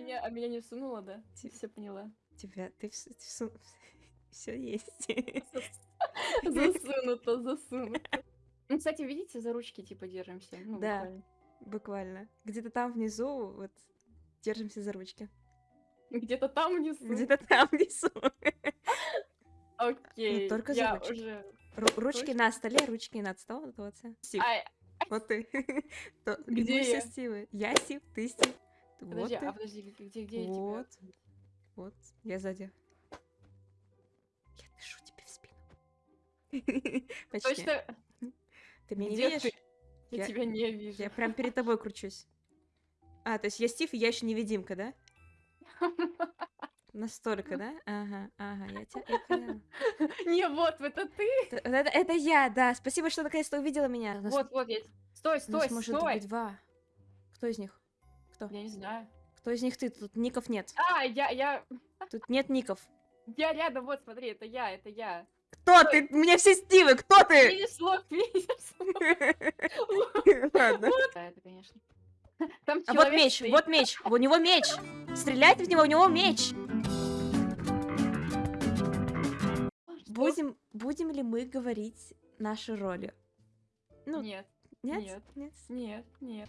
меня, а меня не всунуло, да? Ти- Все поняла. Тебя, ты все есть. Засунуто, засунуто. Ну, кстати, видите, за ручки типа держимся. Ну, Да. буквально. Буквально. Где-то там внизу, вот, держимся за ручки. Где-то там внизу. Где-то там внизу. Окей. только за ручки. уже... Ру- Ручки на столе, ручки над столом. Вот, вот. Стив, ты. Где я? Стивы. Я Стив, ты Стив. Вот подожди, ты. а подожди, где, где, где я тебя? Вот. Вот, я сзади. Я дышу тебе в спину. Почти. Точно, Ты меня не где видишь? ты? Я, Я- тебя не вижу. Я прям перед тобой кручусь. А, то есть я Стив, и я еще невидимка, да? Настолько, да? Ага, ага, я тебя. Не, вот, это ты. Это, это я, да. Спасибо, что наконец-то увидела меня. Нас- Вот, вот, я... Стой, нас стой, может стой. быть два. Кто из них? Кто? Я не знаю. Кто из них ты? Тут ников нет. А, я, я, Тут нет ников. я рядом, вот, смотри, это я, это я. Кто ты? У меня все Стивы, кто ты? Видишь лог, видишь? Ладно. Да, это, конечно. Там А вот меч, стоит. вот меч, у него меч. Стреляйте в него, у него меч. Что? Будем, будем ли мы говорить наши роли? Ну, Нет, нет? нет. Нет? нет, нет.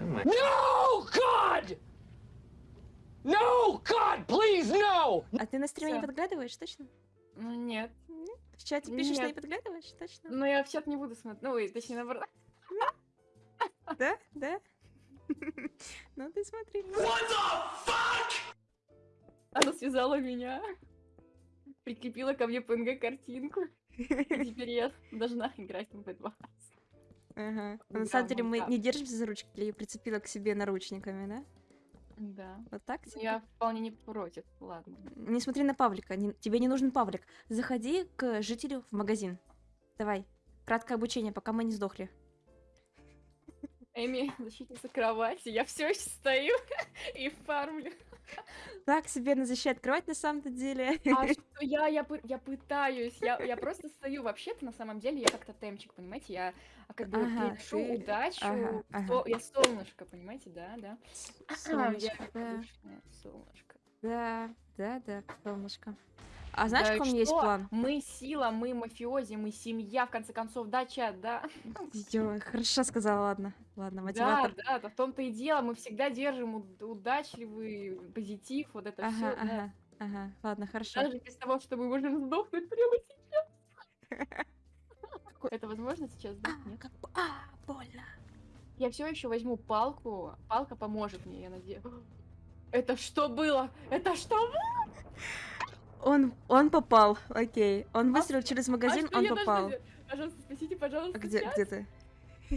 No, God! No, God, please, no! А ты на стриме не подглядываешь, точно? Ну, нет. В чате пишешь, что не подглядываешь, точно? Ну, я в чат не буду смотреть. Ну, ой, точнее, наоборот. Да? Да? Ну ты смотри. Она связала меня. Прикрепила ко мне PNG картинку. И теперь я должна играть в B2. Ага. Да, На самом деле мы не держимся за ручки, я ее прицепила к себе наручниками, да? Да. Вот так? Типа? Я вполне не против. Ладно. Не смотри на Павлика, не- тебе не нужен Павлик. Заходи к жителю в магазин. Давай. Краткое обучение, пока мы не сдохли. Эми, защитница кровати. Я все еще стою и фармлю. Так себе на защите открывать на самом-то деле. А что я, я, я пытаюсь, я, я просто стою. Вообще-то, на самом деле, я как тотемчик, понимаете? Я а, как бы Ага, приношу ты- удачу. ага, ага. со- Я солнышко, понимаете, да, да? Солнышко, я да. солнышко. Да, да, да, солнышко. А знаешь, Да и какой у меня есть план? Мы сила, мы мафиози, мы семья, в конце концов, да, чат, да? Ё, хорошо сказала, ладно. Ладно, Да, мотиватор. да, да, в том-то и дело, мы всегда держим уд- удачливый позитив, вот это Ага, все, ага, ага. Ладно, хорошо. Даже без того, что мы можем сдохнуть прямо сейчас. Это возможно сейчас, да? А, Нет? а, больно. Я все еще возьму палку. Палка поможет мне, я надеюсь. Это что было? Это что было? Он, он попал, окей. Он выстрелил через А магазин, что он я должна попал. сделать? Пожалуйста, спасите, пожалуйста. А Где, сейчас. где ты?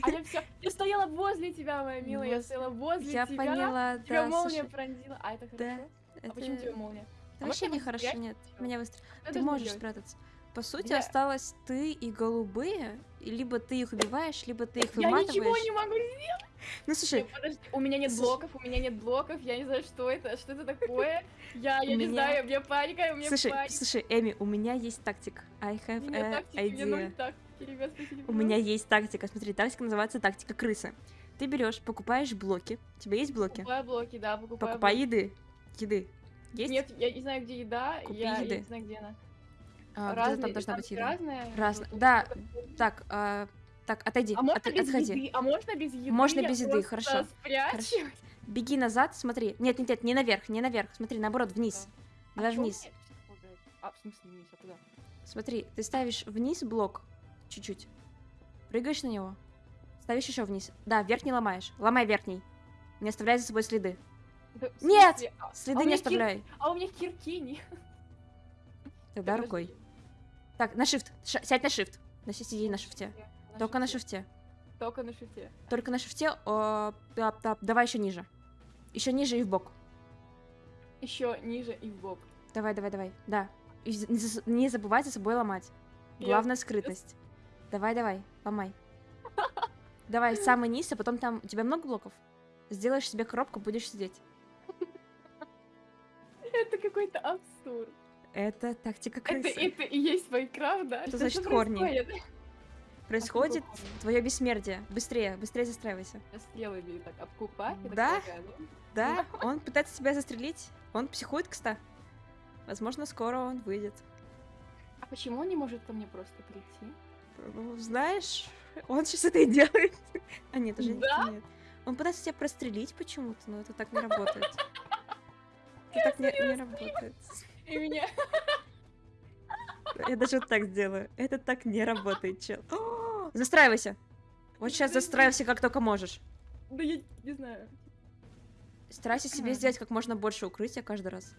А я все. Я стояла возле тебя, моя милая. Я стояла возле Я тебя. поняла, Тебя да, молния слушай, пронзила. А это Да, хорошо? А почему тебя молния? это А вообще не хорошо, спрятать нет. Меня выстрелил. Я Ты должна можешь делать? спрятаться. По сути, Я- осталось ты и голубые, и либо ты их убиваешь, либо ты их Я выматываешь. ничего не могу сделать. Ну слушай, Нет, подожди, у меня нет Слушай. блоков, у меня нет блоков, я не знаю, что это, что это такое. Я, я У не меня- знаю, у меня паника, у меня слушай, паника. слушай, Эми, у меня есть тактика. I have меня a тактики, мне idea. тактики, ребят, спасите, У меня есть тактика. Смотри, тактика называется тактика крысы. Ты берешь, покупаешь блоки. У тебя есть блоки? Покупаю блоки, да, покупаю Покупай блоки. еды. Еды. Есть? Нет, я не знаю, где еда, Купи я, я еды. не знаю, где она. А, Разные, там должна там быть еда. разная. Вот, Да, Так, а, так, отойди. А можно от- без отходи. еды? А можно без еды? Можно без еды, хорошо. спрячу? Беги назад, смотри. Нет, нет, нет, не наверх, не наверх. Смотри, наоборот, вниз. А Давай чё вниз. А, в смысле вниз, а куда? Смотри, ты ставишь вниз блок чуть-чуть. Прыгаешь на него. Ставишь еще вниз. Да, верхний ломаешь. Ломай верхний. Не оставляй за собой следы. Да, Нет! А- Следы а не меня кир- оставляй. А у меня кирки нет. Тогда рукой. Так, на shift. Ш- сядь на shift. На сиди на шифте. Только на шифте. Только на шифте. Только на шифте. о, тап, тап, давай еще ниже. Еще ниже и в бок. Еще ниже и в бок. Давай, давай, давай. Да. И не забывай за собой ломать. Главное скрытность. Давай, давай, ломай. Давай, самый низ, а потом там... У тебя много блоков? Сделаешь себе коробку, будешь сидеть. Это какой-то абсурд. Это тактика Это, крысы. это и есть Майнкрафт, да? Что значит хорни? происходит? происходит твое бессмертие. Быстрее, быстрее застраивайся. Стрелами так обкупать. я так Да? полагаю, Да, он пытается тебя застрелить. Он психует, кстати. Возможно, скоро он выйдет. А почему он не может ко мне просто прийти? Ну, знаешь, он сейчас это и делает. А нет, уже Да? нет. Он пытается тебя прострелить почему-то, но это так не работает. Это так не, не работает. И меня... Я даже вот так сделаю. Это так не работает, чел. О, Застраивайся. Вот сейчас застраивайся как только можешь. Да я не знаю. Старайся себе сделать как можно больше укрытия каждый раз.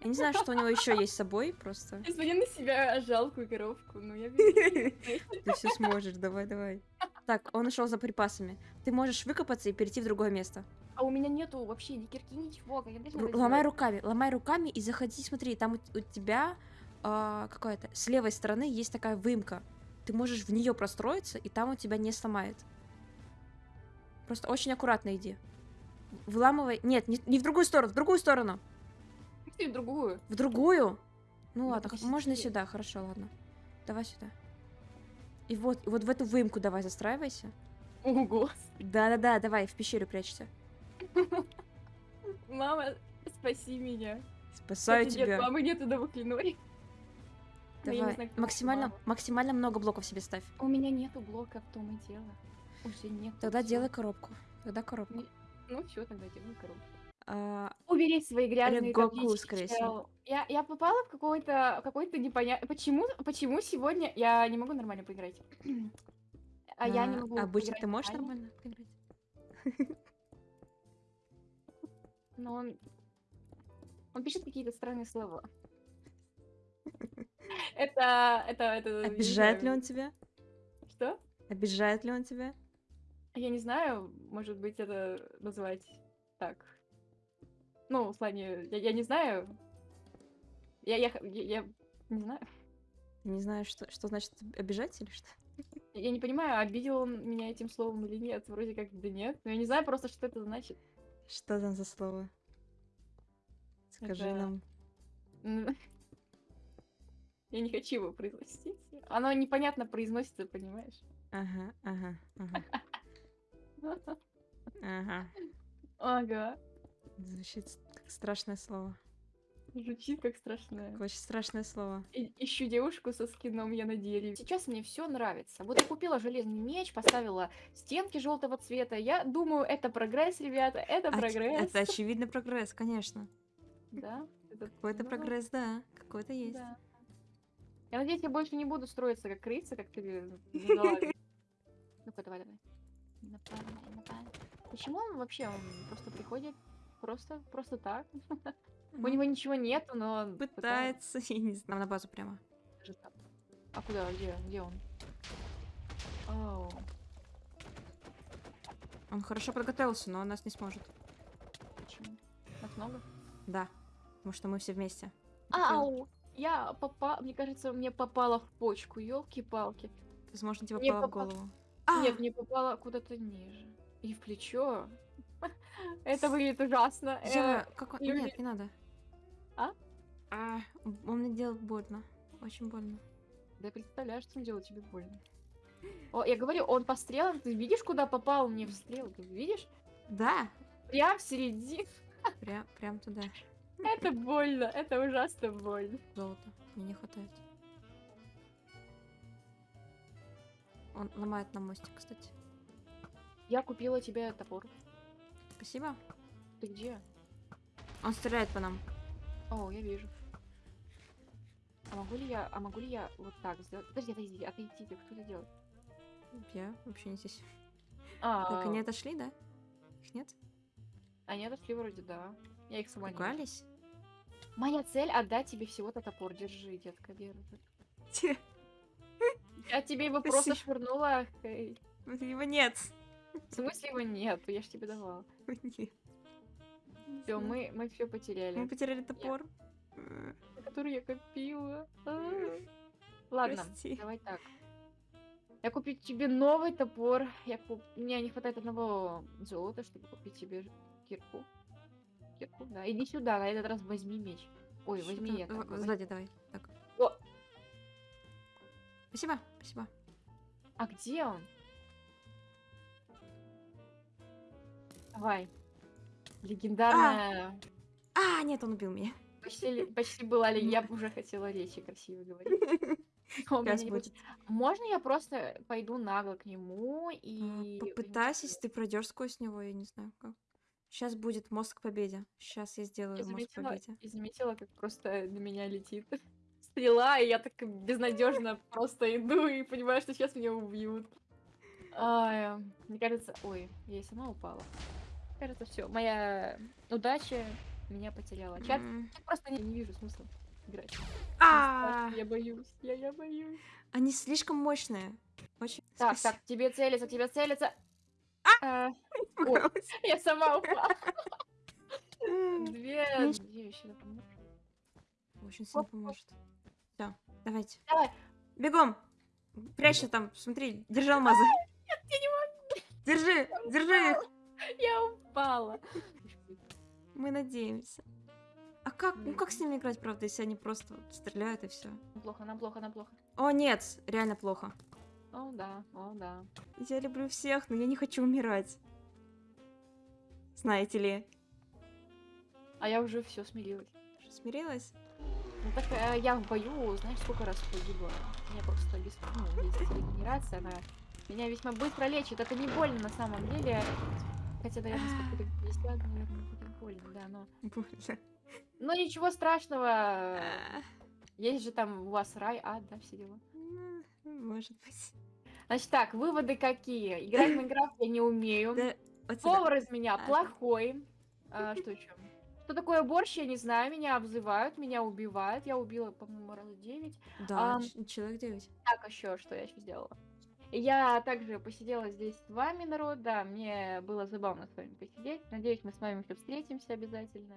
Я не знаю, что у него еще есть с собой, просто. Я на себя жалкую коровку, но я. Ты все сможешь, давай, давай. Так, он ушел за припасами. Ты можешь выкопаться и перейти в другое место. А у меня нету вообще ни кирки, ничего. я Ломай руками, ломай руками и заходи, смотри, там у, у тебя а, какая-то с левой стороны есть такая выемка. Ты можешь в нее простроиться, и там у тебя не сломает. Просто очень аккуратно иди. Вламывай. Нет, не, не в другую сторону, в другую сторону. Ты в другую. В другую? Ну Ну, ладно, можно сюда, хорошо, ладно. Давай сюда. И вот, и вот в эту выемку давай застраивайся. Ого. Да-да-да, давай, в пещеру прячься. Мама, спаси меня. Спасаю Кстати, нет, тебя. мамы нету я не Давай, знаю, максимально, мама. максимально много блоков себе ставь. У меня нету блока, в том и дело. Уже нет. Тогда делай коробку. Тогда коробку. Ну все, тогда делаю коробку. А, Убери свои грязные Гоку, скорее всего. Я, я попала в какой-то какой-то непонятный... Почему, почему сегодня я не могу нормально поиграть? А я не а, могу Обычно ты можешь нормально, поиграть? Но он... Он пишет какие-то странные слова. Это... Это... это Обижает ли он тебя? Что? Обижает ли он тебя? Я не знаю, может быть, это назвать так. Ну, в плане, я, я не знаю. Я, я, я, я не знаю. Не знаю, что, что значит обижать или что? Я не понимаю, обидел он меня этим словом или нет. Вроде как да нет. Но я не знаю просто, что это значит. Что там за слово? Скажи Это- нам. Я не хочу его произносить. Оно непонятно произносится, понимаешь? Ага, ага, ага, ага. Ага. Звучит как страшное слово. Звучит как страшное. Очень страшное слово. И- Ищу девушку со скином я на дереве. Сейчас мне все нравится. Вот я купила железный меч, поставила стенки желтого цвета. Я думаю, это прогресс, ребята. Это Оч- прогресс. Это очевидный прогресс, конечно. Да. Какой-то ну, прогресс, да. Какой-то есть. да. Я надеюсь, я больше не буду строиться как крыса, как ты. Ну-ка, давай, давай. Почему он вообще? Он просто приходит просто, просто так. У Ну, него ничего нету, но он Пытается, я не знаю, на базу прямо. А куда? Где? Где он? Оу. Он хорошо подготовился, но он нас не сможет. Почему? Нас много? Да, потому что мы все вместе. Ау! Я попала, мне кажется, мне попало в почку, елки-палки. Возможно, тебе попало в голову. А! Нет, мне попало куда-то ниже. И в плечо. Это выглядит ужасно. Э, Я... Как он... люди- Нет, не надо. А? А, он мне делает больно. Очень больно. Да я представляю, что он делает тебе больно. О, я говорю, он по стрелам, ты видишь, куда попал мне в стрелы? Ты видишь? Да, Прям в середине. прям, прям туда. Это больно, это ужасно больно. Золото. Мне не хватает. Он ломает на мостик, кстати. Я купила тебе топор. Спасибо. Ты где? Он стреляет по нам. О, я вижу. А могу ли я, а могу ли я вот так сделать? Подожди, отойди, отойдите, кто это делает? Я вообще не здесь. А, Так, они отошли, да? Их нет? они отошли вроде, да. Я их сама. Пугались? Моя цель отдать тебе всего-то топор. Держи, детка, держи. Я тебе его просто швырнула. Его нет. В смысле его нет? Я ж тебе давала. Нет. Все, мы, мы все потеряли. Мы потеряли топор. Э, Который я копила. А. Ладно, Прости. давай так. Я куплю тебе новый топор. Я куп... Мне не хватает одного золота, чтобы купить тебе кирку. Кирку, да. Иди сюда, на этот раз возьми меч. Ой, возьми я. как Сзади давай. Так. О! Спасибо, спасибо. А где он? Давай. Легендарная. А, нет, он убил меня. Почти, почти была ли. Я уже хотела речи красиво говорить. А. Можно я просто пойду нагло к нему А, и... Попытайся, если ты пройдешь сквозь него, я не знаю как. Сейчас будет мост к победе. Сейчас я сделаю Я к заметила, победе. и заметила, как просто на меня летит стрела, и я так безнадежно просто иду и понимаю, что сейчас меня убьют. Ай, мне кажется, ой, я и сама упала. Кажется, все, моя удача меня потеряла. Чат, М. я просто не, не вижу смысла играть. Мне А, страшно, Я боюсь, я, я боюсь. Они слишком мощные. Очень. Так, Спасибо. так, тебе целится, тебе целится. А, ой, Испугалась. я сама упала. Две, Ну, две еще допоможешь? Очень сильно поможет. Все, давайте. Давай. Бегом! Прячься там, смотри, держи алмазы. я не могу. Держи, держи их. Я упала. Мы надеемся. А как, ну как с ними играть, правда, если они просто стреляют и все? Нам плохо, нам плохо, нам плохо. О, нет, реально плохо. О, да, о, да. Я люблю всех, но я не хочу умирать. Знаете ли. А я уже все смирилась. Смирилась? Ну так э, я в бою, знаешь, сколько раз погибла. У меня просто лист, ну, есть регенерация, она меня весьма быстро лечит. Это не больно на самом деле. Хотя, наверное, сколько 50, наверное, будет больно, да, но... Боже. Но ничего страшного. А, Есть же там у вас рай, ад, да, все дела. ну, Может быть. Значит так, выводы какие? Играть в Майнкрафт я не умею. Да, вот сюда. Повар из меня А. плохой. А, что еще? Что такое борщ, я не знаю. Меня обзывают, меня убивают. Я убила, по-моему, раз 9. Да, человек 9. Так, еще что я еще сделала? Я также посидела здесь с вами, народ. Да, мне было забавно с вами посидеть. Надеюсь, мы с вами еще встретимся обязательно.